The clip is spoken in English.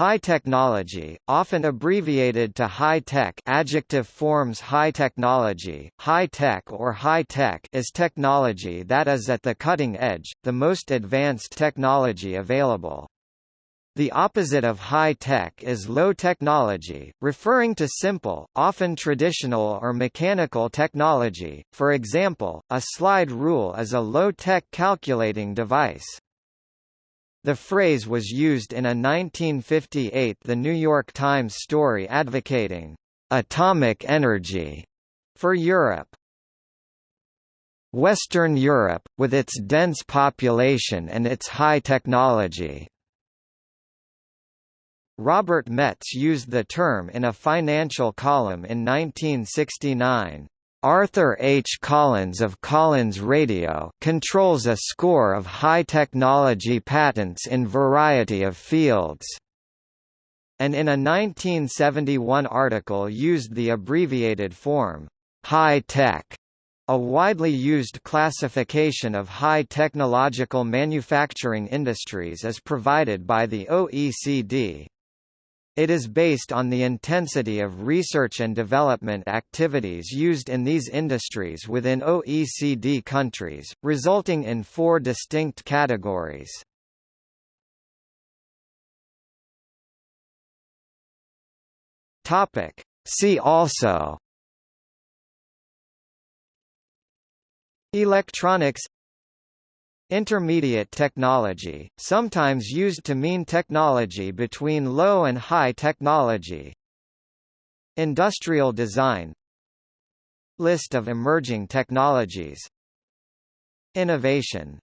High technology, often abbreviated to high-tech adjective forms high technology, high-tech or high-tech is technology that is at the cutting edge, the most advanced technology available. The opposite of high-tech is low technology, referring to simple, often traditional or mechanical technology, for example, a slide rule is a low-tech calculating device. The phrase was used in a 1958 The New York Times story advocating atomic energy for Europe. Western Europe, with its dense population and its high technology. Robert Metz used the term in a financial column in 1969. Arthur H. Collins of Collins Radio controls a score of high-technology patents in variety of fields and in a 1971 article used the abbreviated form, high-tech, a widely used classification of high technological manufacturing industries as provided by the OECD. It is based on the intensity of research and development activities used in these industries within OECD countries, resulting in four distinct categories. See also Electronics Intermediate technology, sometimes used to mean technology between low and high technology. Industrial design. List of emerging technologies. Innovation